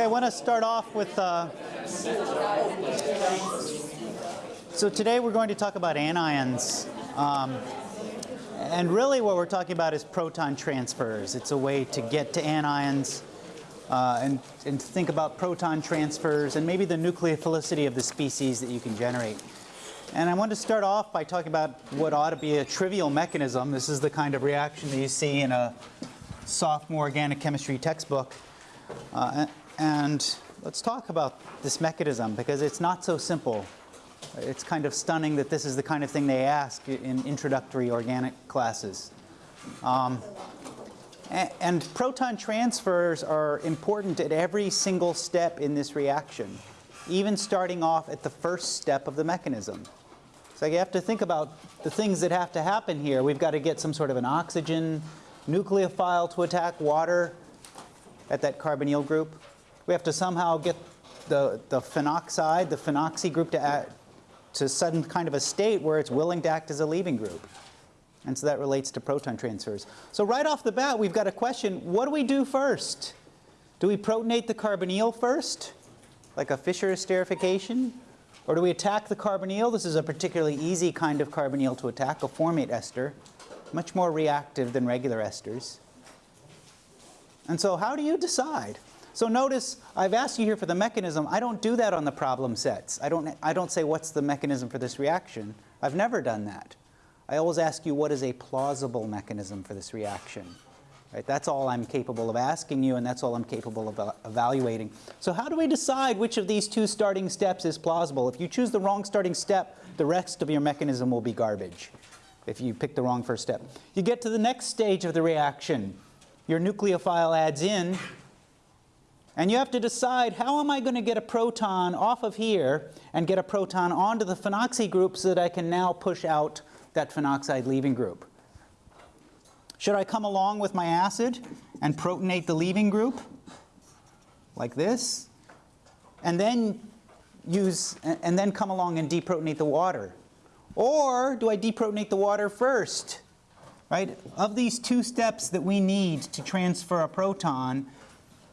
Okay, I want to start off with, uh, so today we're going to talk about anions. Um, and really what we're talking about is proton transfers. It's a way to get to anions uh, and, and think about proton transfers and maybe the nucleophilicity of the species that you can generate. And I want to start off by talking about what ought to be a trivial mechanism. This is the kind of reaction that you see in a sophomore organic chemistry textbook. Uh, and let's talk about this mechanism because it's not so simple. It's kind of stunning that this is the kind of thing they ask in introductory organic classes. Um, and proton transfers are important at every single step in this reaction, even starting off at the first step of the mechanism. So you have to think about the things that have to happen here. We've got to get some sort of an oxygen nucleophile to attack water at that carbonyl group. We have to somehow get the, the phenoxide, the phenoxy group to, act, to sudden kind of a state where it's willing to act as a leaving group. And so that relates to proton transfers. So right off the bat, we've got a question, what do we do first? Do we protonate the carbonyl first, like a Fischer esterification? Or do we attack the carbonyl? This is a particularly easy kind of carbonyl to attack, a formate ester, much more reactive than regular esters. And so how do you decide? So notice I've asked you here for the mechanism. I don't do that on the problem sets. I don't, I don't say what's the mechanism for this reaction. I've never done that. I always ask you what is a plausible mechanism for this reaction. Right? That's all I'm capable of asking you and that's all I'm capable of uh, evaluating. So how do we decide which of these two starting steps is plausible? If you choose the wrong starting step, the rest of your mechanism will be garbage if you pick the wrong first step. You get to the next stage of the reaction. Your nucleophile adds in and you have to decide how am I going to get a proton off of here and get a proton onto the phenoxy group so that I can now push out that phenoxide leaving group. Should I come along with my acid and protonate the leaving group like this and then use and then come along and deprotonate the water? Or do I deprotonate the water first? Right? Of these two steps that we need to transfer a proton,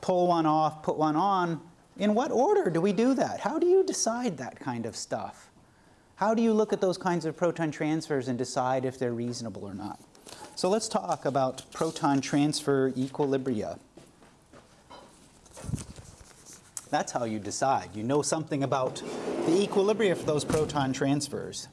pull one off, put one on, in what order do we do that? How do you decide that kind of stuff? How do you look at those kinds of proton transfers and decide if they're reasonable or not? So let's talk about proton transfer equilibria. That's how you decide. You know something about the equilibria for those proton transfers.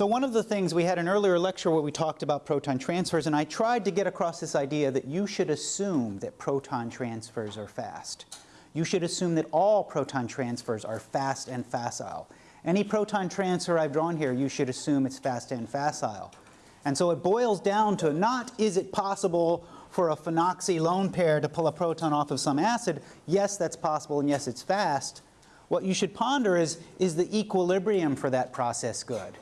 So one of the things, we had an earlier lecture where we talked about proton transfers, and I tried to get across this idea that you should assume that proton transfers are fast. You should assume that all proton transfers are fast and facile. Any proton transfer I've drawn here, you should assume it's fast and facile. And so it boils down to not is it possible for a phenoxy lone pair to pull a proton off of some acid. Yes, that's possible, and yes, it's fast. What you should ponder is, is the equilibrium for that process good?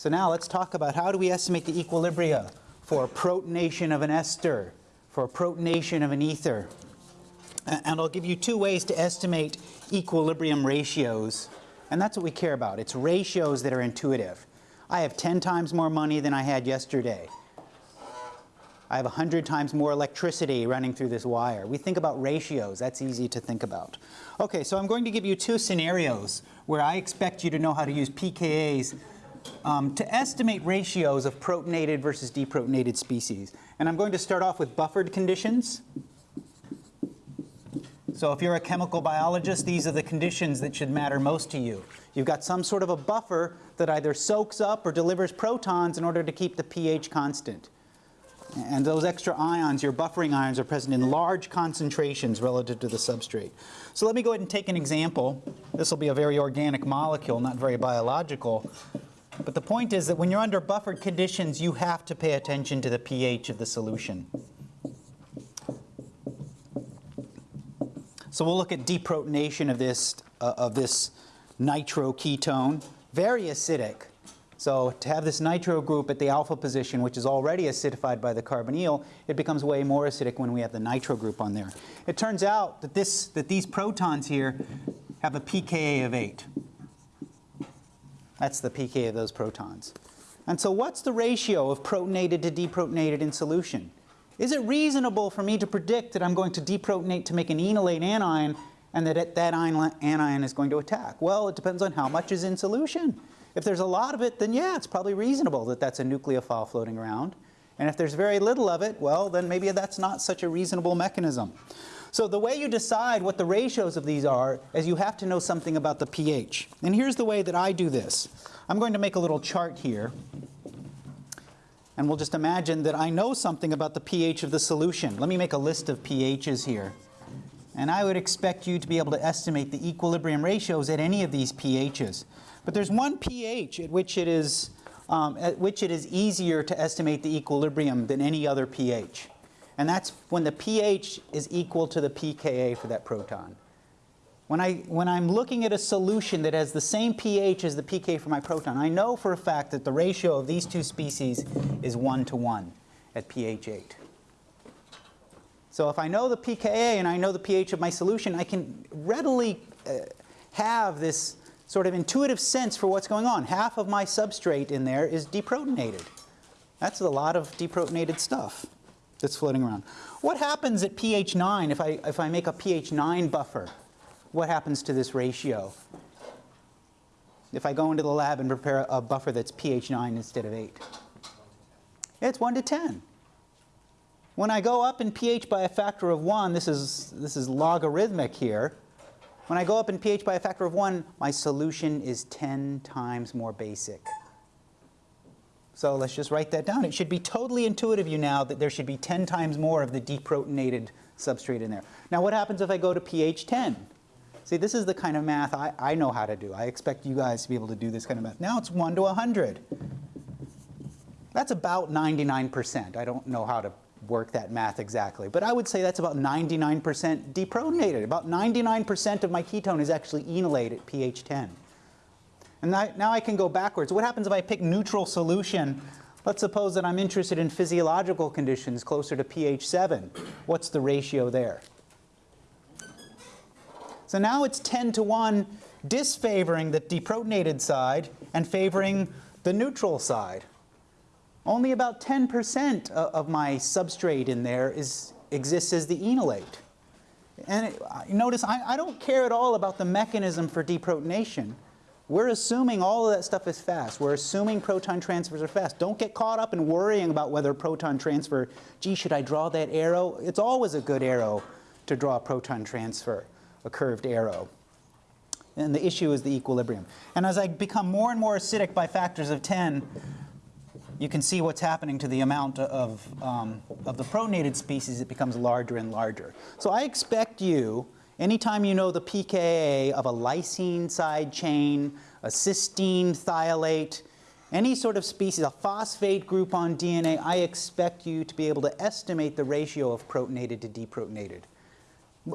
So now let's talk about how do we estimate the equilibria for protonation of an ester, for protonation of an ether. And I'll give you two ways to estimate equilibrium ratios. And that's what we care about. It's ratios that are intuitive. I have 10 times more money than I had yesterday. I have 100 times more electricity running through this wire. We think about ratios. That's easy to think about. Okay, so I'm going to give you two scenarios where I expect you to know how to use pKa's um, to estimate ratios of protonated versus deprotonated species. And I'm going to start off with buffered conditions. So if you're a chemical biologist, these are the conditions that should matter most to you. You've got some sort of a buffer that either soaks up or delivers protons in order to keep the pH constant. And those extra ions, your buffering ions, are present in large concentrations relative to the substrate. So let me go ahead and take an example. This will be a very organic molecule, not very biological. But the point is that when you're under buffered conditions, you have to pay attention to the pH of the solution. So we'll look at deprotonation of this, uh, of this nitroketone. Very acidic. So to have this nitro group at the alpha position, which is already acidified by the carbonyl, it becomes way more acidic when we have the nitro group on there. It turns out that, this, that these protons here have a pKa of 8. That's the pK of those protons. And so what's the ratio of protonated to deprotonated in solution? Is it reasonable for me to predict that I'm going to deprotonate to make an enolate anion and that that anion is going to attack? Well, it depends on how much is in solution. If there's a lot of it, then yeah, it's probably reasonable that that's a nucleophile floating around. And if there's very little of it, well, then maybe that's not such a reasonable mechanism. So the way you decide what the ratios of these are is you have to know something about the pH. And here's the way that I do this. I'm going to make a little chart here. And we'll just imagine that I know something about the pH of the solution. Let me make a list of pHs here. And I would expect you to be able to estimate the equilibrium ratios at any of these pHs. But there's one pH at which it is, um, at which it is easier to estimate the equilibrium than any other pH. And that's when the pH is equal to the pKa for that proton. When, I, when I'm looking at a solution that has the same pH as the pK for my proton, I know for a fact that the ratio of these two species is 1 to 1 at pH 8. So if I know the pKa and I know the pH of my solution, I can readily uh, have this sort of intuitive sense for what's going on. Half of my substrate in there is deprotonated. That's a lot of deprotonated stuff that's floating around. What happens at pH 9 if I, if I make a pH 9 buffer? What happens to this ratio? If I go into the lab and prepare a buffer that's pH 9 instead of 8? It's 1 to 10. When I go up in pH by a factor of 1, this is, this is logarithmic here, when I go up in pH by a factor of 1, my solution is 10 times more basic. So let's just write that down. It should be totally intuitive you now that there should be 10 times more of the deprotonated substrate in there. Now what happens if I go to pH 10? See, this is the kind of math I, I know how to do. I expect you guys to be able to do this kind of math. Now it's 1 to 100. That's about 99%. I don't know how to work that math exactly. But I would say that's about 99% deprotonated. About 99% of my ketone is actually enolate at pH 10. And now I can go backwards. What happens if I pick neutral solution? Let's suppose that I'm interested in physiological conditions closer to pH 7. What's the ratio there? So now it's 10 to 1 disfavoring the deprotonated side and favoring the neutral side. Only about 10% of my substrate in there is, exists as the enolate. And it, notice, I, I don't care at all about the mechanism for deprotonation. We're assuming all of that stuff is fast. We're assuming proton transfers are fast. Don't get caught up in worrying about whether proton transfer, gee, should I draw that arrow? It's always a good arrow to draw a proton transfer, a curved arrow. And the issue is the equilibrium. And as I become more and more acidic by factors of 10, you can see what's happening to the amount of, um, of the protonated species. It becomes larger and larger. So I expect you, anytime you know the pKa of a lysine side chain, a cysteine thiolate, any sort of species, a phosphate group on DNA, I expect you to be able to estimate the ratio of protonated to deprotonated.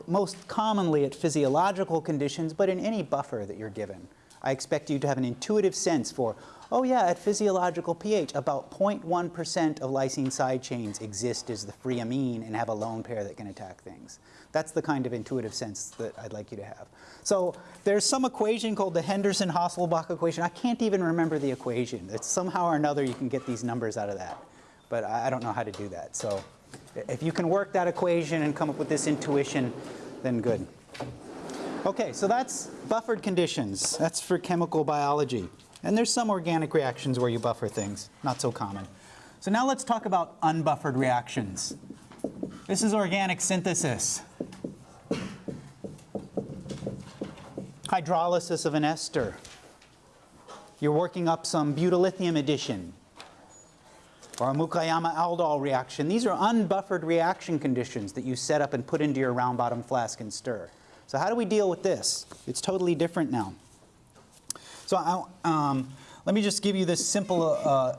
Most commonly at physiological conditions, but in any buffer that you're given. I expect you to have an intuitive sense for Oh yeah, at physiological pH, about 0.1% of lysine side chains exist as the free amine and have a lone pair that can attack things. That's the kind of intuitive sense that I'd like you to have. So there's some equation called the Henderson-Hasselbalch equation. I can't even remember the equation. It's somehow or another you can get these numbers out of that. But I don't know how to do that. So if you can work that equation and come up with this intuition, then good. Okay, so that's buffered conditions. That's for chemical biology. And there's some organic reactions where you buffer things, not so common. So now let's talk about unbuffered reactions. This is organic synthesis. Hydrolysis of an ester. You're working up some butyllithium addition or a Mukaiyama aldol reaction. These are unbuffered reaction conditions that you set up and put into your round bottom flask and stir. So how do we deal with this? It's totally different now. So I, um, let me just give you this simple uh,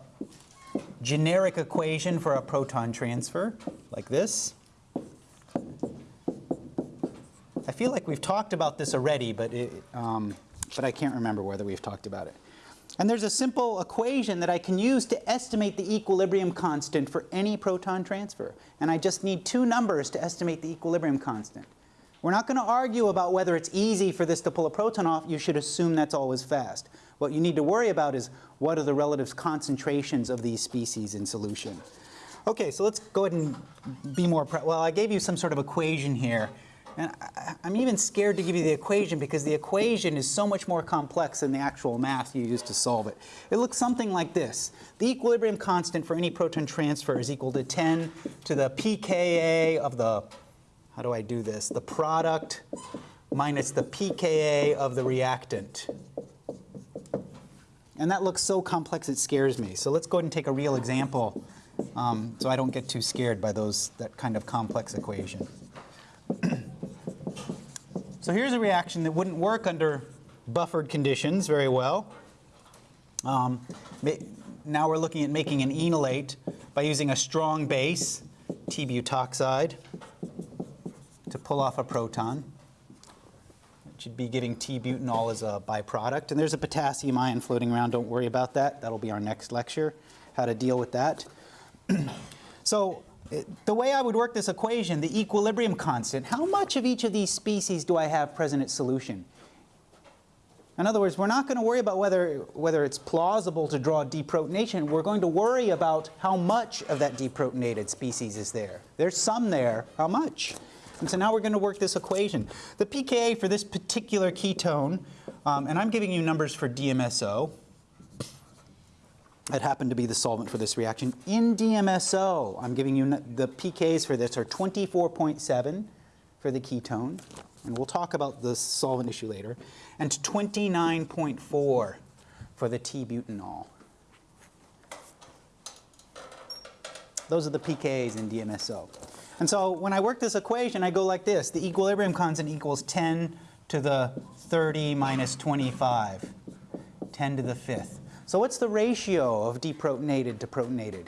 generic equation for a proton transfer, like this. I feel like we've talked about this already, but, it, um, but I can't remember whether we've talked about it. And there's a simple equation that I can use to estimate the equilibrium constant for any proton transfer. And I just need two numbers to estimate the equilibrium constant. We're not going to argue about whether it's easy for this to pull a proton off. You should assume that's always fast. What you need to worry about is what are the relative concentrations of these species in solution. Okay, so let's go ahead and be more, well, I gave you some sort of equation here. And I, I'm even scared to give you the equation because the equation is so much more complex than the actual math you use to solve it. It looks something like this. The equilibrium constant for any proton transfer is equal to 10 to the pKa of the, how do I do this? The product minus the pKa of the reactant. And that looks so complex it scares me. So let's go ahead and take a real example um, so I don't get too scared by those, that kind of complex equation. So here's a reaction that wouldn't work under buffered conditions very well. Um, now we're looking at making an enolate by using a strong base, T-butoxide, to pull off a proton. It should be getting T-butanol as a byproduct. And there's a potassium ion floating around. Don't worry about that. That'll be our next lecture, how to deal with that. so the way I would work this equation, the equilibrium constant, how much of each of these species do I have present at solution? In other words, we're not going to worry about whether, whether it's plausible to draw deprotonation. We're going to worry about how much of that deprotonated species is there. There's some there. How much? And so now we're going to work this equation. The pKa for this particular ketone, um, and I'm giving you numbers for DMSO, that happened to be the solvent for this reaction. In DMSO, I'm giving you the pKs for this are 24.7 for the ketone, and we'll talk about the solvent issue later, and 29.4 for the T-butanol. Those are the pKs in DMSO. And so when I work this equation, I go like this. The equilibrium constant equals 10 to the 30 minus 25, 10 to the fifth. So what's the ratio of deprotonated to protonated?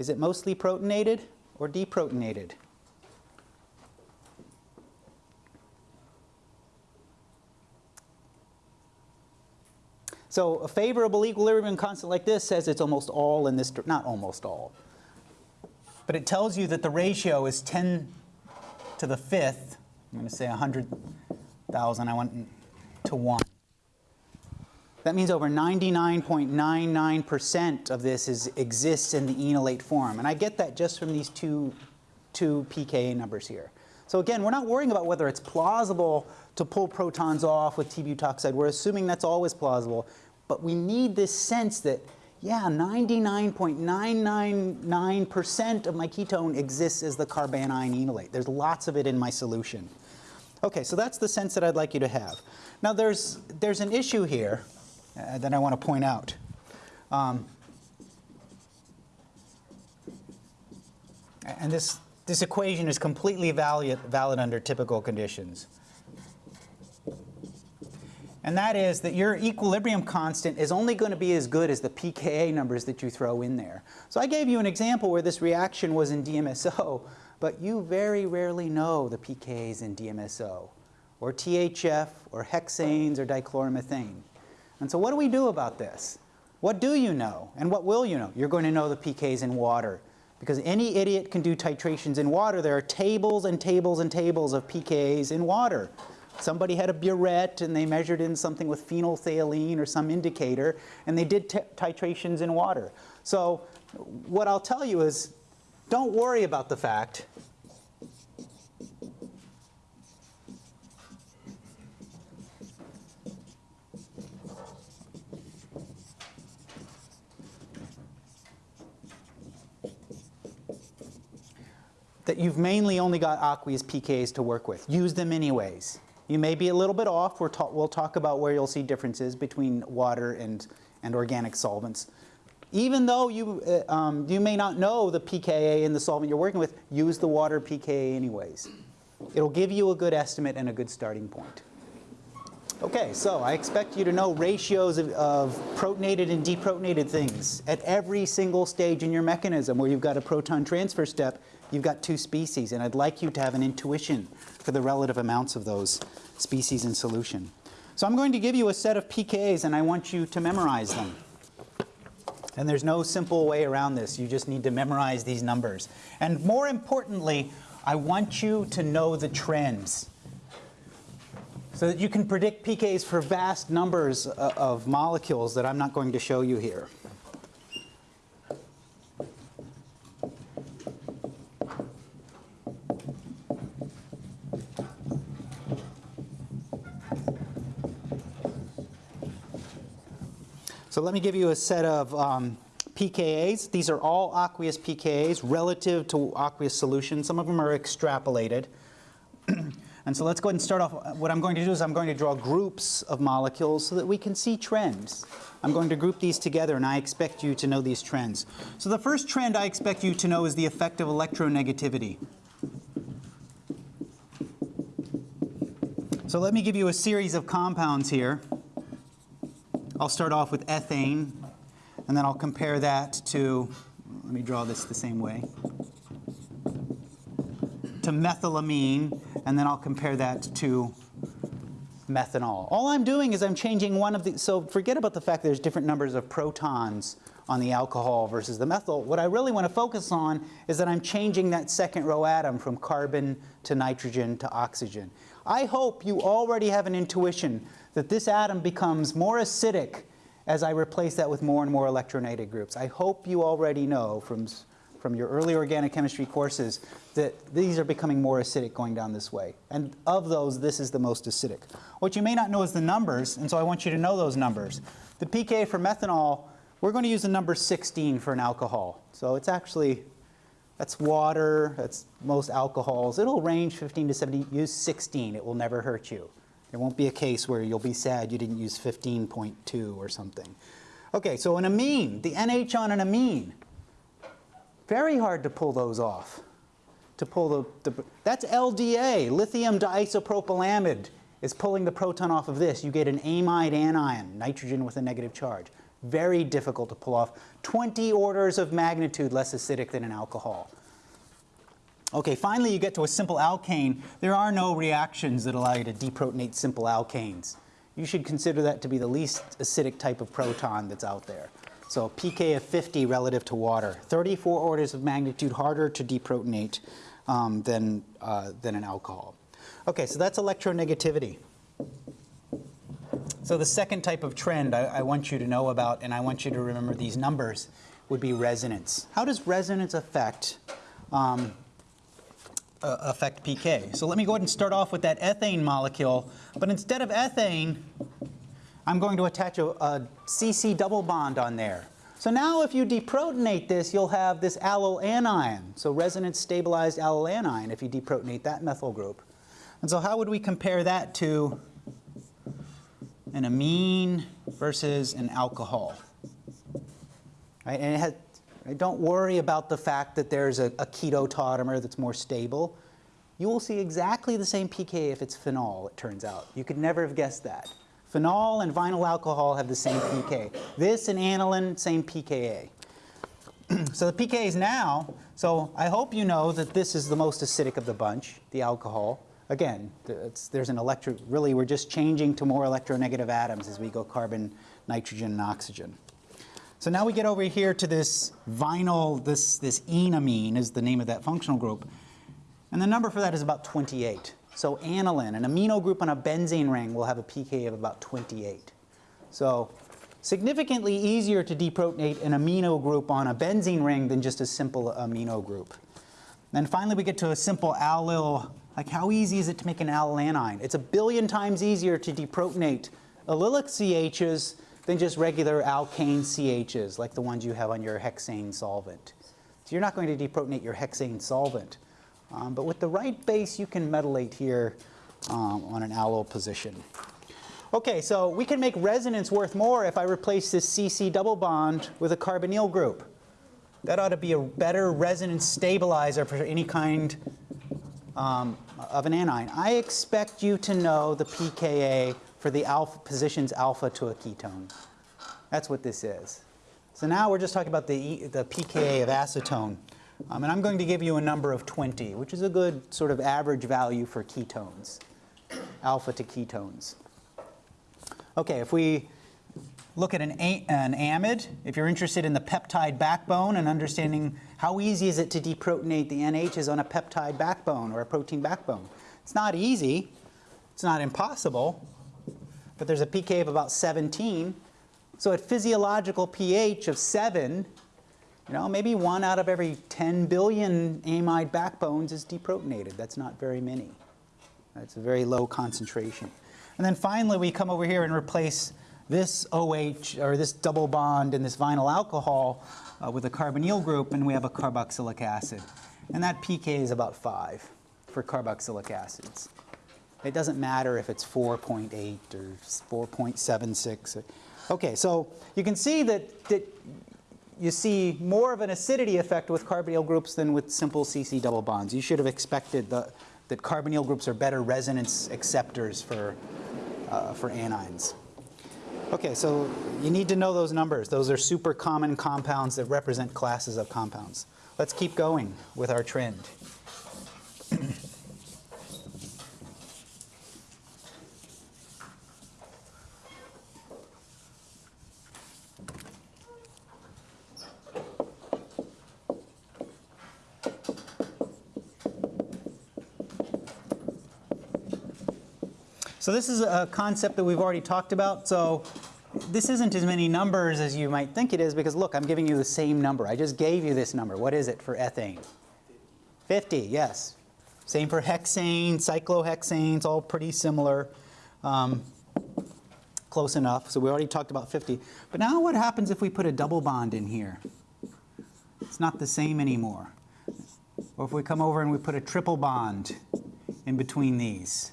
Is it mostly protonated or deprotonated? So a favorable equilibrium constant like this says it's almost all in this, not almost all, but it tells you that the ratio is 10 to the fifth, I'm going to say 100,000, I want to 1. That means over 99.99% of this is, exists in the enolate form. And I get that just from these two, two pKa numbers here. So again, we're not worrying about whether it's plausible to pull protons off with T-butoxide. We're assuming that's always plausible. But we need this sense that, yeah, 99.999% of my ketone exists as the carbanion enolate. There's lots of it in my solution. Okay, so that's the sense that I'd like you to have. Now there's, there's an issue here uh, that I want to point out. Um, and this, this equation is completely valid, valid under typical conditions. And that is that your equilibrium constant is only going to be as good as the pKa numbers that you throw in there. So I gave you an example where this reaction was in DMSO, but you very rarely know the pKa's in DMSO, or THF, or hexanes, or dichloromethane. And so what do we do about this? What do you know? And what will you know? You're going to know the pKs in water. Because any idiot can do titrations in water. There are tables and tables and tables of pKs in water. Somebody had a burette and they measured in something with phenolphthalein or some indicator and they did titrations in water. So what I'll tell you is don't worry about the fact that you've mainly only got aqueous pKs to work with. Use them anyways. You may be a little bit off. we will talk about where you'll see differences between water and, and organic solvents. Even though you, uh, um, you may not know the pKa in the solvent you're working with, use the water pKa anyways. It'll give you a good estimate and a good starting point. Okay, so I expect you to know ratios of, of, protonated and deprotonated things at every single stage in your mechanism where you've got a proton transfer step you've got two species, and I'd like you to have an intuition for the relative amounts of those species in solution. So I'm going to give you a set of pKa's and I want you to memorize them. And there's no simple way around this. You just need to memorize these numbers. And more importantly, I want you to know the trends so that you can predict pKa's for vast numbers uh, of molecules that I'm not going to show you here. So let me give you a set of um, pKa's. These are all aqueous pKa's relative to aqueous solutions. Some of them are extrapolated. and so let's go ahead and start off. What I'm going to do is I'm going to draw groups of molecules so that we can see trends. I'm going to group these together and I expect you to know these trends. So the first trend I expect you to know is the effect of electronegativity. So let me give you a series of compounds here. I'll start off with ethane, and then I'll compare that to, let me draw this the same way, to methylamine, and then I'll compare that to methanol. All I'm doing is I'm changing one of the, so forget about the fact there's different numbers of protons on the alcohol versus the methyl. What I really want to focus on is that I'm changing that second row atom from carbon to nitrogen to oxygen. I hope you already have an intuition that this atom becomes more acidic as I replace that with more and more electronegative groups. I hope you already know from, from your early organic chemistry courses that these are becoming more acidic going down this way. And of those, this is the most acidic. What you may not know is the numbers, and so I want you to know those numbers. The pK for methanol, we're going to use the number 16 for an alcohol. So it's actually, that's water, that's most alcohols. It'll range 15 to 70. Use 16. It will never hurt you. There won't be a case where you'll be sad you didn't use 15.2 or something. Okay, so an amine, the NH on an amine, very hard to pull those off. To pull the, the that's LDA, lithium diisopropylamide is pulling the proton off of this. You get an amide anion, nitrogen with a negative charge. Very difficult to pull off. 20 orders of magnitude less acidic than an alcohol. Okay, finally you get to a simple alkane. There are no reactions that allow you to deprotonate simple alkanes. You should consider that to be the least acidic type of proton that's out there. So pK of 50 relative to water. 34 orders of magnitude harder to deprotonate um, than, uh, than an alcohol. Okay, so that's electronegativity. So the second type of trend I, I want you to know about, and I want you to remember these numbers, would be resonance. How does resonance affect um, uh, affect pK. So let me go ahead and start off with that ethane molecule. But instead of ethane, I'm going to attach a, a CC double bond on there. So now if you deprotonate this, you'll have this allyl anion. So resonance stabilized allyl anion if you deprotonate that methyl group. And so how would we compare that to an amine versus an alcohol? Right? And it has, don't worry about the fact that there's a, a keto tautomer that's more stable. You will see exactly the same pK if it's phenol, it turns out. You could never have guessed that. Phenol and vinyl alcohol have the same pK. This and aniline, same pKa. so the pKs now, so I hope you know that this is the most acidic of the bunch, the alcohol. Again, there's an electro, really we're just changing to more electronegative atoms as we go carbon, nitrogen, and oxygen. So now we get over here to this vinyl, this, this enamine is the name of that functional group. And the number for that is about 28. So aniline, an amino group on a benzene ring, will have a pK of about 28. So significantly easier to deprotonate an amino group on a benzene ring than just a simple amino group. Then finally we get to a simple allyl. Like how easy is it to make an allyl It's a billion times easier to deprotonate allylic CHs than just regular alkane CHs, like the ones you have on your hexane solvent. So you're not going to deprotonate your hexane solvent. Um, but with the right base, you can metallate here um, on an allyl position. Okay, so we can make resonance worth more if I replace this CC double bond with a carbonyl group. That ought to be a better resonance stabilizer for any kind um, of an anion. I expect you to know the pKa for the alpha positions alpha to a ketone. That's what this is. So now we're just talking about the, the pKa of acetone. Um, and I'm going to give you a number of 20, which is a good sort of average value for ketones, alpha to ketones. Okay, if we look at an, an amide, if you're interested in the peptide backbone and understanding how easy is it to deprotonate the NHs on a peptide backbone or a protein backbone. It's not easy, it's not impossible, but there's a pK of about 17. So at physiological pH of 7, you know, maybe one out of every 10 billion amide backbones is deprotonated. That's not very many. That's a very low concentration. And then finally, we come over here and replace this OH, or this double bond in this vinyl alcohol uh, with a carbonyl group, and we have a carboxylic acid. And that pK is about 5 for carboxylic acids. It doesn't matter if it's 4.8 or 4.76. Okay, so you can see that, that you see more of an acidity effect with carbonyl groups than with simple CC double bonds. You should have expected the, that carbonyl groups are better resonance acceptors for, uh, for anions. Okay, so you need to know those numbers. Those are super common compounds that represent classes of compounds. Let's keep going with our trend. So this is a concept that we've already talked about. So this isn't as many numbers as you might think it is because look, I'm giving you the same number. I just gave you this number. What is it for ethane? 50, yes. Same for hexane, cyclohexanes, all pretty similar. Um, close enough. So we already talked about 50. But now what happens if we put a double bond in here? It's not the same anymore. Or if we come over and we put a triple bond in between these.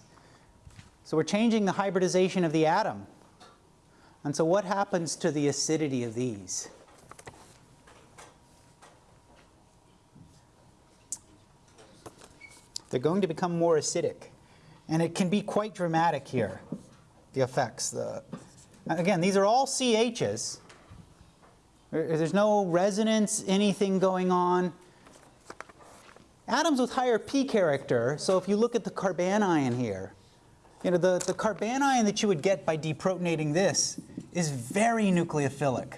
So we're changing the hybridization of the atom. And so what happens to the acidity of these? They're going to become more acidic. And it can be quite dramatic here, the effects. The, again, these are all CHs. There's no resonance, anything going on. Atoms with higher P character, so if you look at the carbanion here, you know, the, the carbanion that you would get by deprotonating this is very nucleophilic,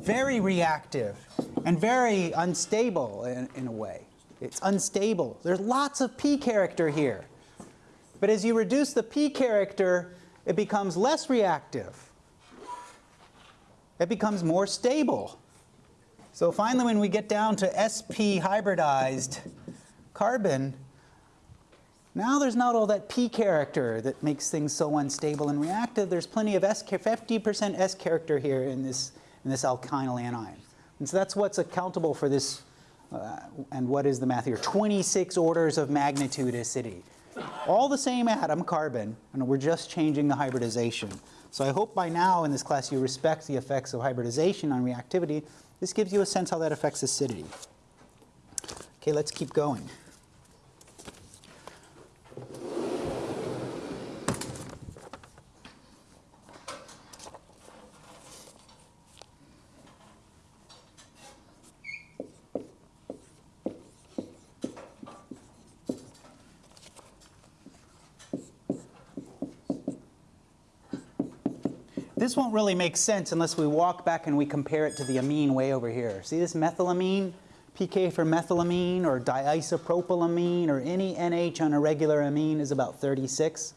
very reactive, and very unstable in, in a way. It's unstable. There's lots of P character here. But as you reduce the P character, it becomes less reactive. It becomes more stable. So finally, when we get down to sp hybridized carbon, now there's not all that P character that makes things so unstable and reactive. There's plenty of S, 50% S character here in this, in this alkynyl anion. And so that's what's accountable for this, uh, and what is the math here? 26 orders of magnitude acidity. All the same atom, carbon, and we're just changing the hybridization. So I hope by now in this class you respect the effects of hybridization on reactivity. This gives you a sense how that affects acidity. Okay, let's keep going. Won't really make sense unless we walk back and we compare it to the amine way over here. See this methylamine? pK for methylamine or diisopropylamine or any NH on a regular amine is about 36.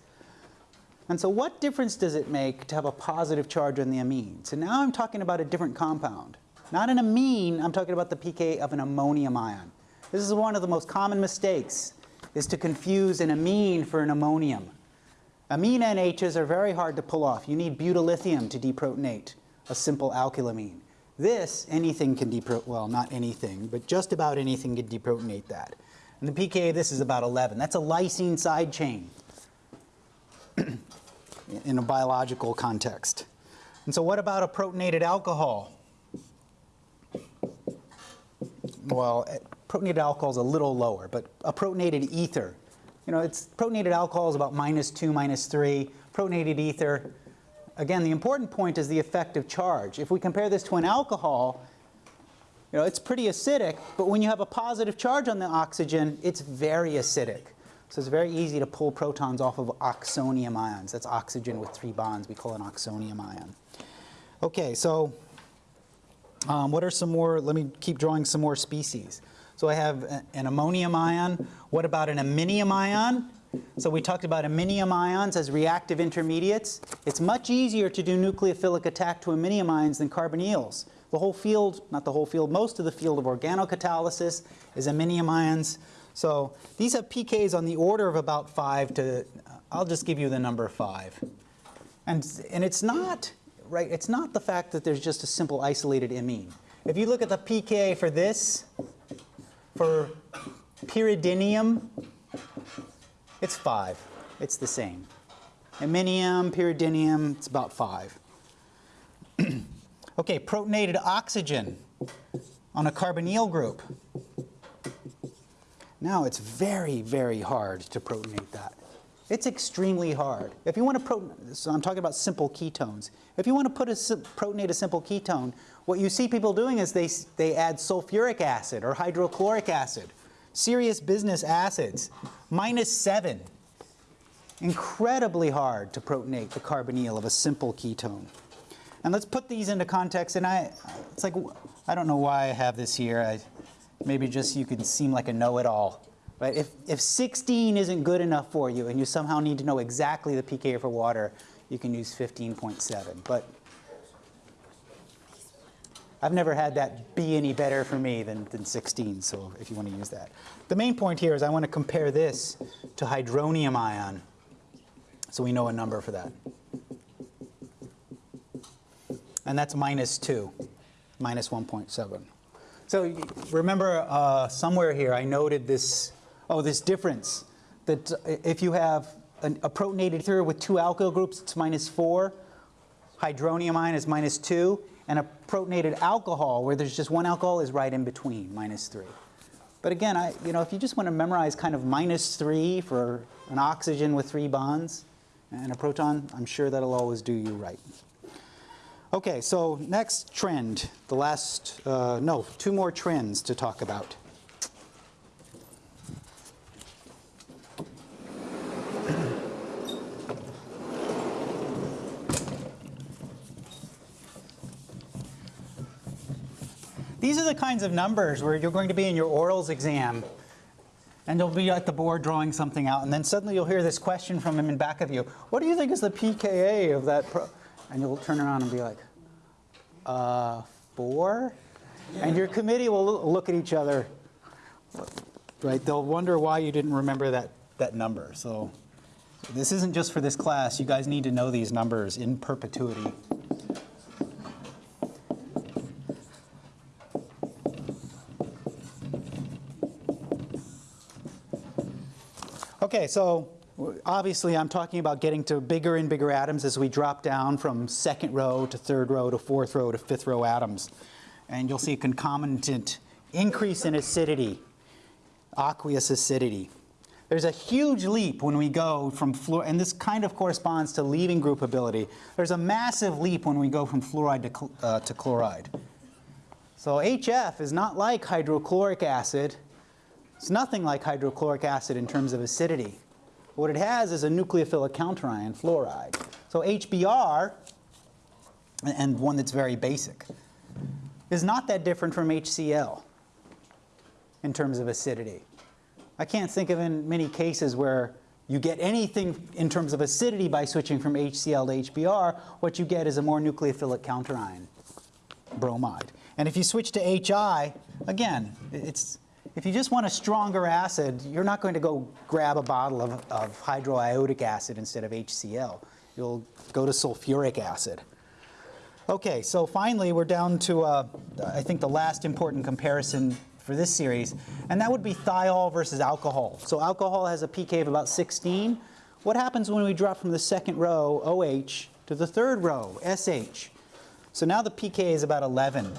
And so what difference does it make to have a positive charge on the amine? So now I'm talking about a different compound. Not an amine, I'm talking about the pK of an ammonium ion. This is one of the most common mistakes, is to confuse an amine for an ammonium. Amine NHs are very hard to pull off. You need butyllithium to deprotonate a simple alkylamine. This, anything can deprotonate, well, not anything, but just about anything can deprotonate that. And the pKa, this is about 11. That's a lysine side chain in a biological context. And so what about a protonated alcohol? Well, eh, protonated alcohol is a little lower, but a protonated ether you know, it's protonated alcohol is about minus 2, minus 3. Protonated ether, again, the important point is the effective charge. If we compare this to an alcohol, you know, it's pretty acidic, but when you have a positive charge on the oxygen, it's very acidic. So it's very easy to pull protons off of oxonium ions. That's oxygen with three bonds. We call an oxonium ion. Okay, so um, what are some more, let me keep drawing some more species. So I have an ammonium ion. What about an iminium ion? So we talked about iminium ions as reactive intermediates. It's much easier to do nucleophilic attack to iminium ions than carbonyls. The whole field, not the whole field, most of the field of organocatalysis is iminium ions. So these have pKs on the order of about 5 to, I'll just give you the number 5. And, and it's not, right, it's not the fact that there's just a simple isolated imine. If you look at the pK for this, for pyridinium, it's 5. It's the same. Iminium, pyridinium, it's about 5. okay, protonated oxygen on a carbonyl group. Now it's very, very hard to protonate that. It's extremely hard. If you want to proton, so I'm talking about simple ketones. If you want to put a protonate a simple ketone, what you see people doing is they, they add sulfuric acid or hydrochloric acid, serious business acids, minus seven. Incredibly hard to protonate the carbonyl of a simple ketone. And let's put these into context. And I, it's like, I don't know why I have this here. I, maybe just you can seem like a know-it-all. Right? If, if 16 isn't good enough for you and you somehow need to know exactly the pK for water, you can use 15.7. But I've never had that be any better for me than, than 16, so if you want to use that. The main point here is I want to compare this to hydronium ion, so we know a number for that. And that's minus 2, minus 1.7. So remember uh, somewhere here I noted this, oh, this difference. That uh, if you have an, a protonated ether with two alkyl groups, it's minus 4. Hydronium ion is minus 2. And a protonated alcohol, where there's just one alcohol, is right in between, minus 3. But again, I, you know, if you just want to memorize kind of minus 3 for an oxygen with three bonds and a proton, I'm sure that'll always do you right. Okay, so next trend, the last, uh, no, two more trends to talk about. These are the kinds of numbers where you're going to be in your orals exam and you'll be at the board drawing something out, and then suddenly you'll hear this question from him in back of you. What do you think is the pKa of that? Pro-? And you'll turn around and be like, uh, four? And your committee will look at each other, right? They'll wonder why you didn't remember that, that number. So this isn't just for this class. You guys need to know these numbers in perpetuity. Okay, so obviously I'm talking about getting to bigger and bigger atoms as we drop down from second row to third row to fourth row to fifth row atoms. And you'll see a concomitant increase in acidity, aqueous acidity. There's a huge leap when we go from fluor, and this kind of corresponds to leaving group ability. There's a massive leap when we go from fluoride to, cl- uh, to chloride. So HF is not like hydrochloric acid. It's nothing like hydrochloric acid in terms of acidity. What it has is a nucleophilic counterion, fluoride. So HBr, and- one that's very basic, is not that different from HCl in terms of acidity. I can't think of in many cases where you get anything in terms of acidity by switching from HCl to HBr. What you get is a more nucleophilic counterion, bromide. And if you switch to HI, again, it's if you just want a stronger acid, you're not going to go grab a bottle of, of hydroiodic acid instead of HCl. You'll go to sulfuric acid. Okay, so finally we're down to, uh, I think, the last important comparison for this series, and that would be thiol versus alcohol. So alcohol has a pK of about 16. What happens when we drop from the second row, OH, to the third row, SH? So now the pK is about 11.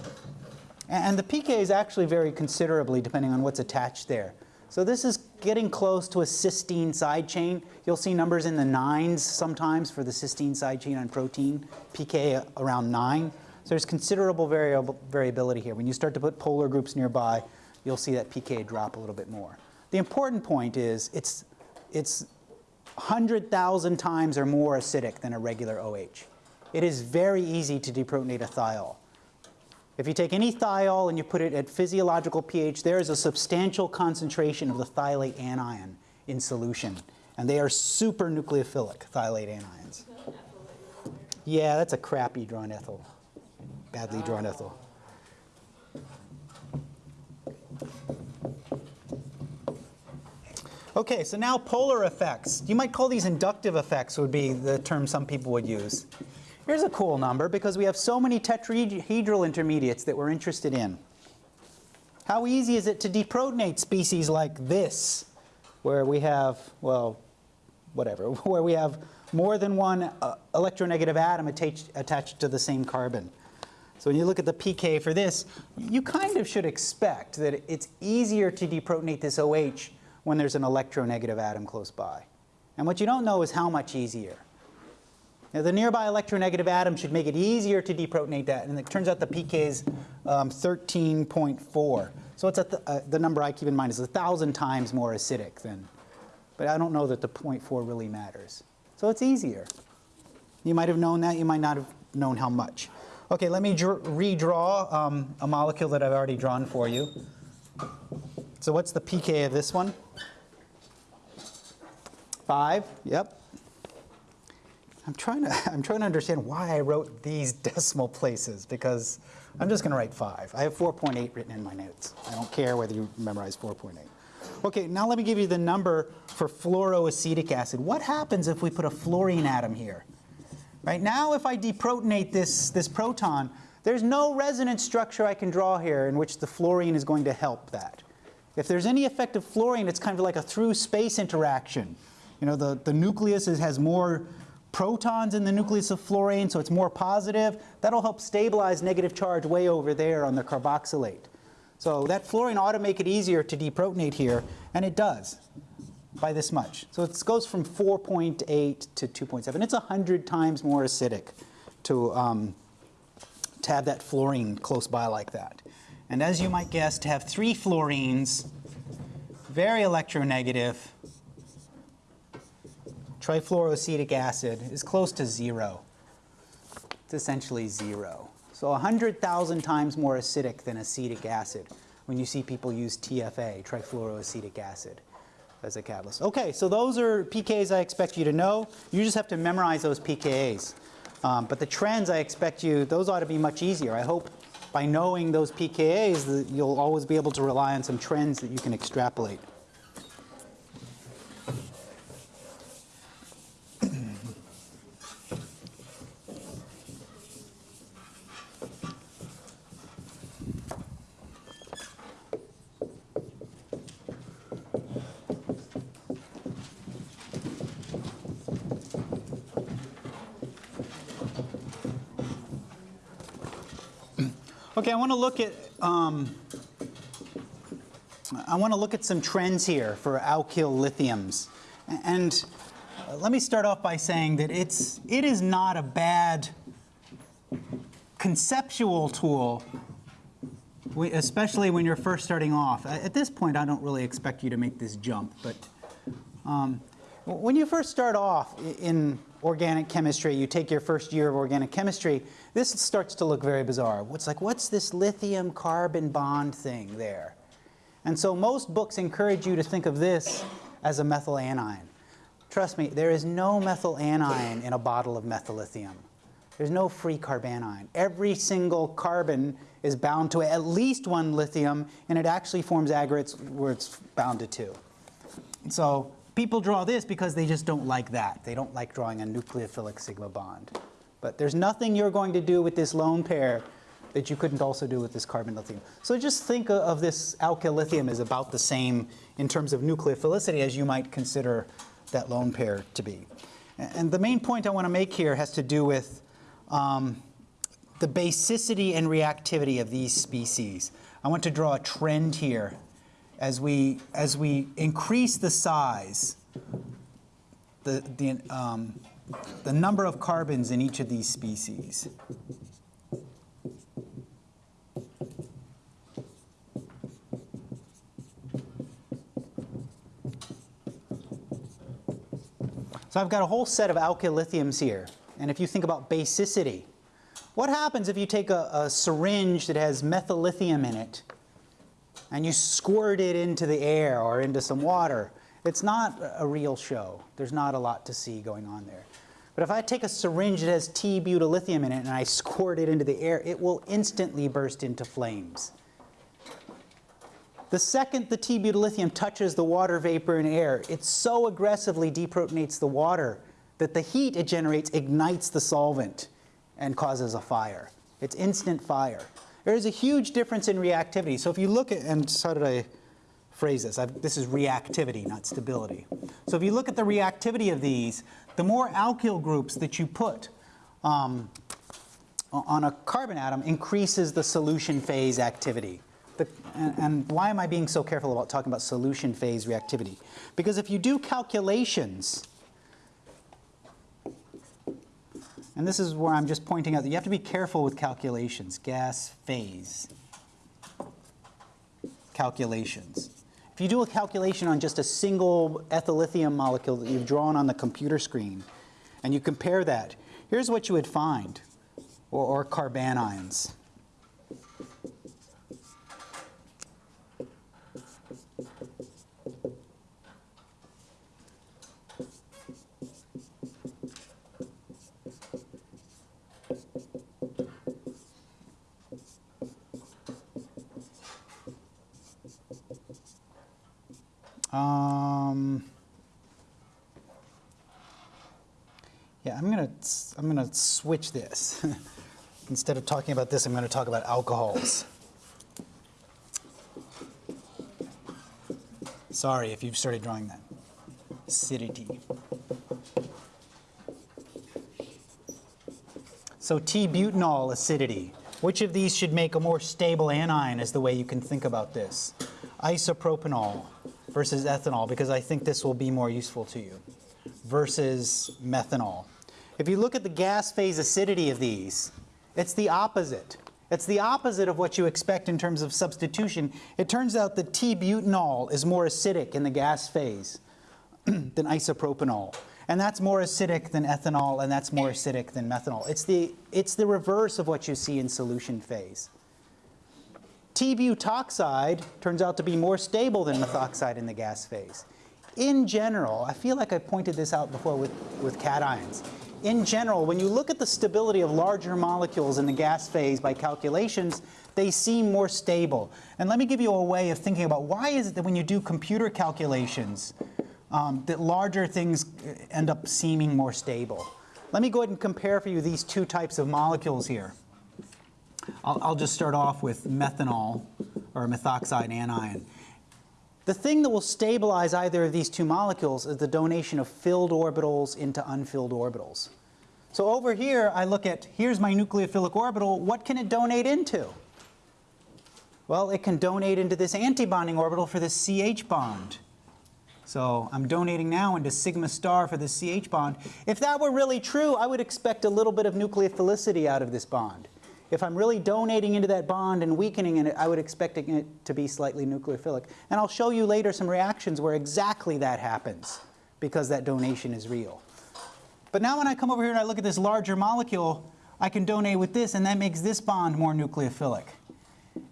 And the pK is actually very considerably depending on what's attached there. So this is getting close to a cysteine side chain. You'll see numbers in the nines sometimes for the cysteine side chain on protein, pK around 9. So there's considerable variable, variability here. When you start to put polar groups nearby, you'll see that pK drop a little bit more. The important point is it's it's 100,000 times or more acidic than a regular OH. It is very easy to deprotonate a thiol. If you take any thiol and you put it at physiological pH, there is a substantial concentration of the thiolate anion in solution. And they are super nucleophilic, thiolate anions. Yeah, that's a crappy drawn ethyl, badly drawn ethyl. Okay, so now polar effects. You might call these inductive effects would be the term some people would use. Here's a cool number because we have so many tetrahedral intermediates that we're interested in. How easy is it to deprotonate species like this, where we have, well, whatever, where we have more than one uh, electronegative atom attached, attached to the same carbon? So when you look at the pK for this, you kind of should expect that it's easier to deprotonate this OH when there's an electronegative atom close by. And what you don't know is how much easier. Now, the nearby electronegative atom should make it easier to deprotonate that, and it turns out the pK is um, 13.4. So it's the, uh, the number I keep in mind is a 1,000 times more acidic than, but I don't know that the 0.4 really matters. So it's easier. You might have known that, you might not have known how much. Okay, let me redraw um, a molecule that I've already drawn for you. So what's the pK of this one? Five, yep. I'm trying to, I'm trying to understand why I wrote these decimal places because I'm just going to write 5. I have 4.8 written in my notes. I don't care whether you memorize 4.8. Okay, now let me give you the number for fluoroacetic acid. What happens if we put a fluorine atom here? Right now, if I deprotonate this, this proton, there's no resonance structure I can draw here in which the fluorine is going to help that. If there's any effect of fluorine, it's kind of like a through space interaction. You know, the, the nucleus is, has more protons in the nucleus of fluorine, so it's more positive. That'll help stabilize negative charge way over there on the carboxylate. So that fluorine ought to make it easier to deprotonate here, and it does by this much. So it goes from 4.8 to 2.7. It's 100 times more acidic to, um, to have that fluorine close by like that. And as you might guess, to have three fluorines, very electronegative, trifluoroacetic acid is close to zero. It's essentially zero. So 100,000 times more acidic than acetic acid when you see people use TFA, trifluoroacetic acid, as a catalyst. Okay, so those are pKs I expect you to know. You just have to memorize those pKas. Um, but the trends I expect you, those ought to be much easier. I hope by knowing those pKas, you'll always be able to rely on some trends that you can extrapolate. Okay, I want to look at um, I want to look at some trends here for alkyl lithiums, and let me start off by saying that it's it is not a bad conceptual tool, especially when you're first starting off. At this point, I don't really expect you to make this jump, but um, when you first start off in organic chemistry, you take your first year of organic chemistry, this starts to look very bizarre. It's like, what's this lithium carbon bond thing there? And so most books encourage you to think of this as a methyl anion. Trust me, there is no methyl anion in a bottle of methyllithium. There's no free carbanion. Every single carbon is bound to at least one lithium, and it actually forms aggregates where it's bound to. So people draw this because they just don't like that. They don't like drawing a nucleophilic sigma bond. But there's nothing you're going to do with this lone pair that you couldn't also do with this carbon lithium. So just think of this alkyl lithium as about the same in terms of nucleophilicity as you might consider that lone pair to be. And the main point I want to make here has to do with um, the basicity and reactivity of these species. I want to draw a trend here as we, as we increase the size, the, the, um, the number of carbons in each of these species. So I've got a whole set of alkyllithiums here. And if you think about basicity, what happens if you take a, a syringe that has methyllithium in it and you squirt it into the air or into some water? It's not a real show. There's not a lot to see going on there. But if I take a syringe that has T-butyllithium in it and I squirt it into the air, it will instantly burst into flames. The second the T-butyllithium touches the water vapor and air, it so aggressively deprotonates the water that the heat it generates ignites the solvent and causes a fire. It's instant fire. There is a huge difference in reactivity. So if you look at, and how did I phrase this? I've, this is reactivity, not stability. So if you look at the reactivity of these, the more alkyl groups that you put um, on a carbon atom increases the solution phase activity. The, and, and why am I being so careful about talking about solution phase reactivity? Because if you do calculations, and this is where I'm just pointing out that you have to be careful with calculations, gas phase calculations. If you do a calculation on just a single ethyllithium molecule that you've drawn on the computer screen, and you compare that, here's what you would find, or, or carbanions. Um, yeah, I'm gonna I'm gonna switch this. Instead of talking about this, I'm to talk about alcohols. Sorry if you've started drawing that. Acidity. So T-butanol acidity. Which of these should make a more stable anion is the way you can think about this. Isopropanol versus ethanol, because I think this will be more useful to you, versus methanol. If you look at the gas phase acidity of these, it's the opposite. It's the opposite of what you expect in terms of substitution. It turns out that T-butanol is more acidic in the gas phase than isopropanol. And that's more acidic than ethanol, and that's more acidic than methanol. It's the, it's the reverse of what you see in solution phase. T-butoxide turns out to be more stable than methoxide in the gas phase. In general, I feel like I pointed this out before with, with cations. In general, when you look at the stability of larger molecules in the gas phase by calculations, they seem more stable. And let me give you a way of thinking about why is it that when you do computer calculations, um, that larger things end up seeming more stable. Let me go ahead and compare for you these two types of molecules here. I'll, I'll just start off with methanol, or methoxide anion. The thing that will stabilize either of these two molecules is the donation of filled orbitals into unfilled orbitals. So over here, I look at, here's my nucleophilic orbital. What can it donate into? Well, it can donate into this antibonding orbital for this CH bond. So I'm donating now into sigma star for the CH bond. If that were really true, I would expect a little bit of nucleophilicity out of this bond. If I'm really donating into that bond and weakening it, I would expect it to be slightly nucleophilic. And I'll show you later some reactions where exactly that happens because that donation is real. But now when I come over here and I look at this larger molecule, I can donate with this and that makes this bond more nucleophilic.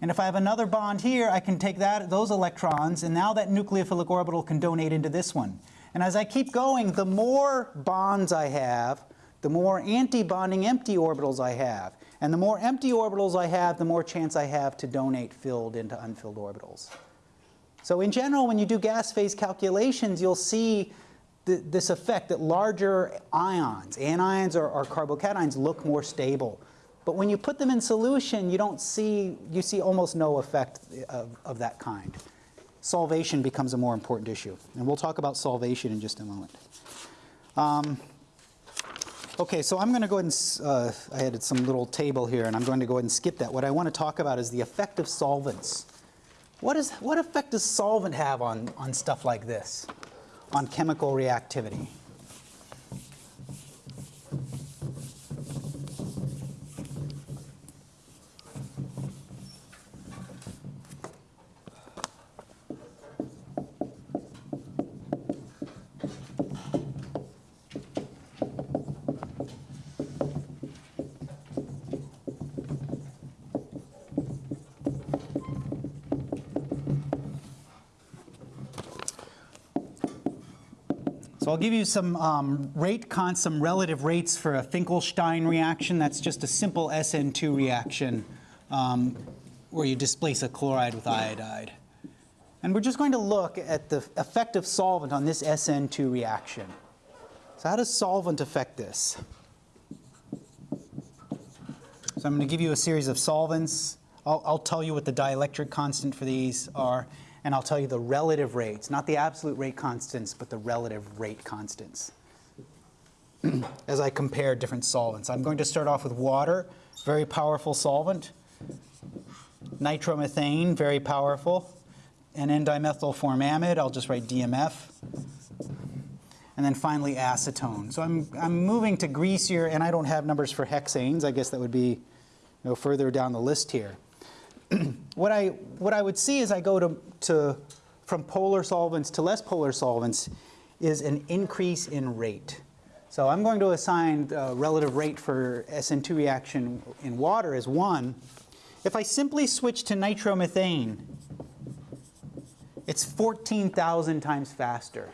And if I have another bond here, I can take that, those electrons, and now that nucleophilic orbital can donate into this one. And as I keep going, the more bonds I have, the more antibonding empty orbitals I have. And the more empty orbitals I have, the more chance I have to donate filled into unfilled orbitals. So in general, when you do gas phase calculations, you'll see th this effect that larger ions, anions or, or carbocations, look more stable. But when you put them in solution, you don't see, you see almost no effect of, of that kind. Solvation becomes a more important issue. And we'll talk about solvation in just a moment. Um, Okay, so I'm going to go ahead and, uh, I had some little table here, and I'm going to go ahead and skip that. What I want to talk about is the effect of solvents. What, is, what effect does solvent have on, on stuff like this, on chemical reactivity? I'll give you some um, rate some relative rates for a Finkelstein reaction. That's just a simple SN2 reaction um, where you displace a chloride with iodide. And we're just going to look at the effect of solvent on this SN2 reaction. So how does solvent affect this? So I'm going to give you a series of solvents. I'll, I'll tell you what the dielectric constant for these are, and I'll tell you the relative rates, not the absolute rate constants, but the relative rate constants as I compare different solvents. I'm going to start off with water, very powerful solvent. Nitromethane, very powerful. And N-dimethylformamide, I'll just write DMF. And then finally acetone. So I'm, I'm moving to greasier, and I don't have numbers for hexanes. I guess that would be you know, further down the list here. what, I, what I would see as I go to, to, from polar solvents to less polar solvents is an increase in rate. So I'm going to assign the relative rate for SN2 reaction in water as 1. If I simply switch to nitromethane, it's 14,000 times faster.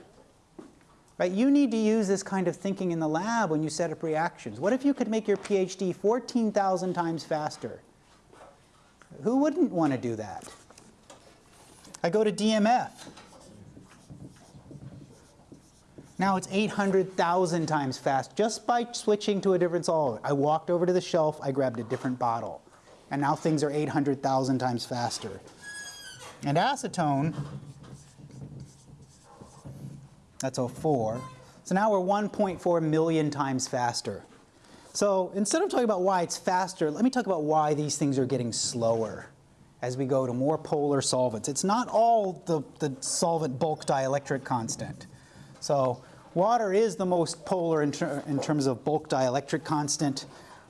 Right? You need to use this kind of thinking in the lab when you set up reactions. What if you could make your PhD 14,000 times faster? Who wouldn't want to do that? I go to DMF. Now it's 800,000 times fast just by switching to a different solvent. I walked over to the shelf, I grabbed a different bottle. And now things are 800,000 times faster. And acetone that's 04. So now we're 1.4 million times faster. So instead of talking about why it's faster, let me talk about why these things are getting slower as we go to more polar solvents. It's not all the, the solvent bulk dielectric constant. So water is the most polar in, ter in terms of bulk dielectric constant.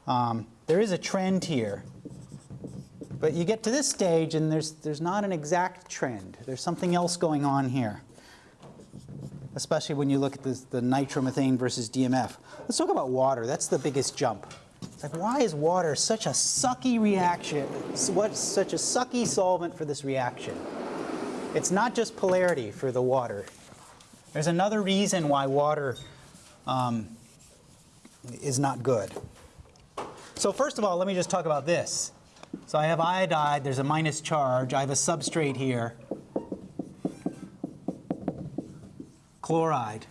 Um, there is a trend here. But you get to this stage and there's, there's not an exact trend. There's something else going on here especially when you look at this, the nitromethane versus DMF. Let's talk about water. That's the biggest jump. It's like, why is water such a sucky reaction, what's such a sucky solvent for this reaction? It's not just polarity for the water. There's another reason why water um, is not good. So first of all, let me just talk about this. So I have iodide, there's a minus charge, I have a substrate here. Chloride.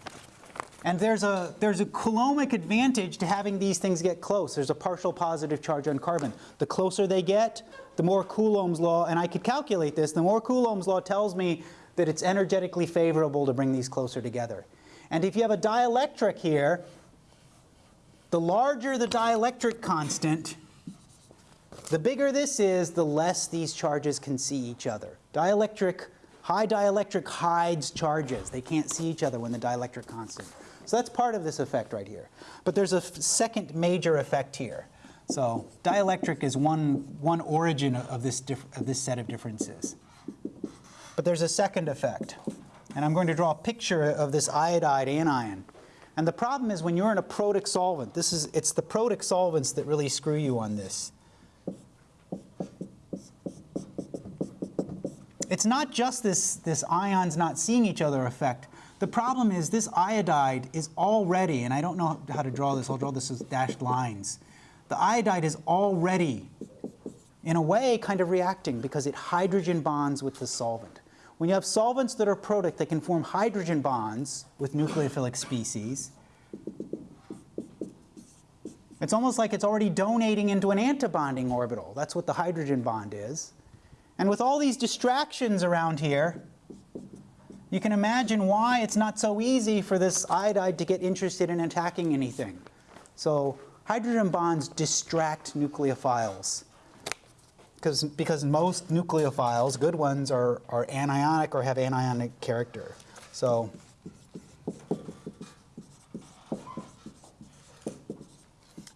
And there's a, there's a Coulombic advantage to having these things get close. There's a partial positive charge on carbon. The closer they get, the more Coulomb's law, and I could calculate this, the more Coulomb's law tells me that it's energetically favorable to bring these closer together. And if you have a dielectric here, the larger the dielectric constant, the bigger this is, the less these charges can see each other. Dielectric High dielectric hides charges. They can't see each other when the dielectric constant. So that's part of this effect right here. But there's a second major effect here. So dielectric is one, one origin of this, of this set of differences. But there's a second effect. And I'm going to draw a picture of this iodide anion. And the problem is when you're in a protic solvent, this is, it's the protic solvents that really screw you on this. It's not just this, this ions not seeing each other effect. The problem is this iodide is already, and I don't know how to draw this, I'll draw this as dashed lines. The iodide is already, in a way, kind of reacting because it hydrogen bonds with the solvent. When you have solvents that are protic, they can form hydrogen bonds with nucleophilic species. It's almost like it's already donating into an antibonding orbital. That's what the hydrogen bond is. And with all these distractions around here, you can imagine why it's not so easy for this iodide to get interested in attacking anything. So hydrogen bonds distract nucleophiles. Because, because most nucleophiles, good ones, are, are anionic or have anionic character. So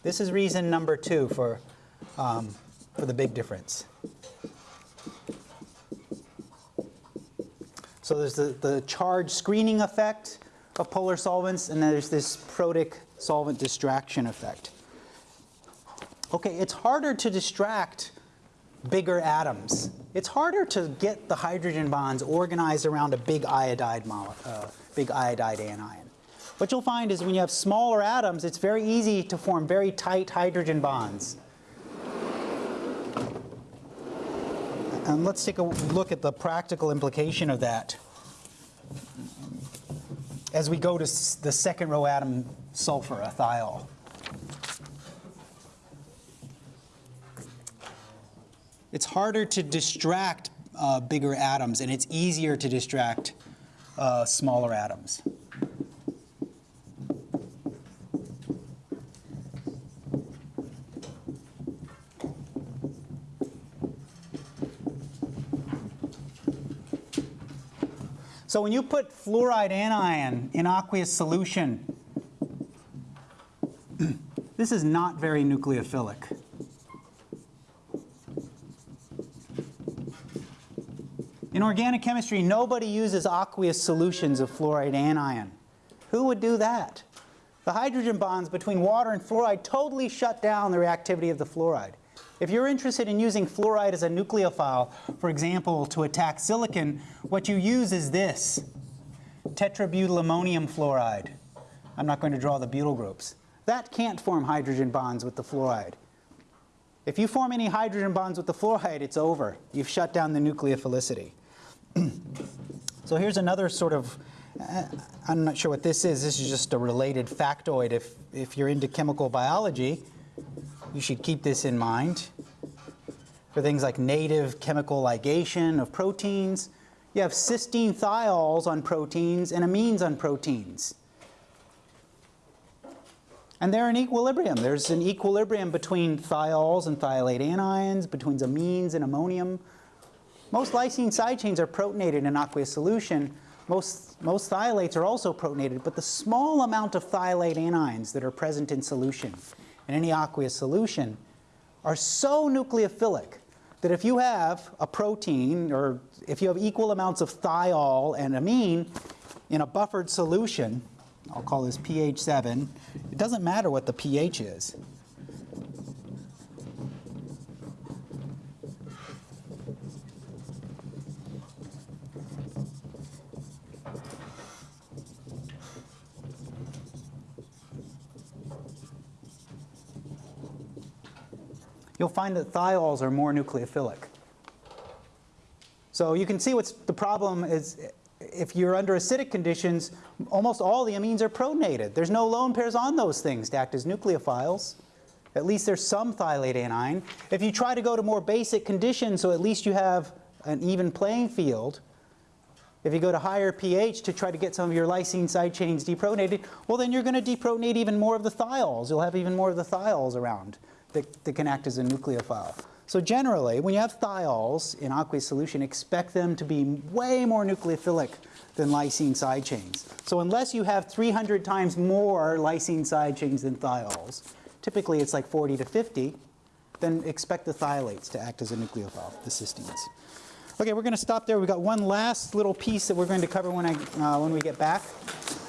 this is reason number two for, um, for the big difference. So there's the, the charge screening effect of polar solvents, and then there's this protic solvent distraction effect. Okay, it's harder to distract bigger atoms. It's harder to get the hydrogen bonds organized around a big iodide, uh, big iodide anion. what you'll find is when you have smaller atoms, it's very easy to form very tight hydrogen bonds. And let's take a look at the practical implication of that as we go to the second row atom, sulfur, a thiol. It's harder to distract uh, bigger atoms, and it's easier to distract uh, smaller atoms. So when you put fluoride anion in aqueous solution, this is not very nucleophilic. In organic chemistry, nobody uses aqueous solutions of fluoride anion. Who would do that? The hydrogen bonds between water and fluoride totally shut down the reactivity of the fluoride. If you're interested in using fluoride as a nucleophile, for example, to attack silicon, what you use is this, tetrabutylammonium fluoride. I'm not going to draw the butyl groups. That can't form hydrogen bonds with the fluoride. If you form any hydrogen bonds with the fluoride, it's over. You've shut down the nucleophilicity. so here's another sort of, uh, I'm not sure what this is. This is just a related factoid. If, if you're into chemical biology, you should keep this in mind. For things like native chemical ligation of proteins, you have cysteine thiols on proteins and amines on proteins. And they're in equilibrium. There's an equilibrium between thiols and thiolate anions, between amines and ammonium. Most lysine side chains are protonated in aqueous solution. Most, most thiolates are also protonated, but the small amount of thiolate anions that are present in solution, in any aqueous solution, are so nucleophilic that if you have a protein, or if you have equal amounts of thiol and amine in a buffered solution, I'll call this pH 7, it doesn't matter what the pH is. Find that thiols are more nucleophilic. So you can see what's the problem is if you're under acidic conditions, almost all the amines are protonated. There's no lone pairs on those things to act as nucleophiles. At least there's some thiolate anion. If you try to go to more basic conditions, so at least you have an even playing field, if you go to higher pH to try to get some of your lysine side chains deprotonated, well then you're going to deprotonate even more of the thiols. You'll have even more of the thiols around that, that can act as a nucleophile. So generally, when you have thiols in aqueous solution, expect them to be way more nucleophilic than lysine side chains. So unless you have 300 times more lysine side chains than thiols, typically it's like 40 to 50, then expect the thiolates to act as a nucleophile, the cysteines. Okay, we're going to stop there. We've got one last little piece that we're going to cover when, I, uh, when we get back.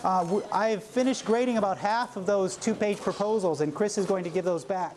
Uh, I've finished grading about half of those two-page proposals, and Chris is going to give those back.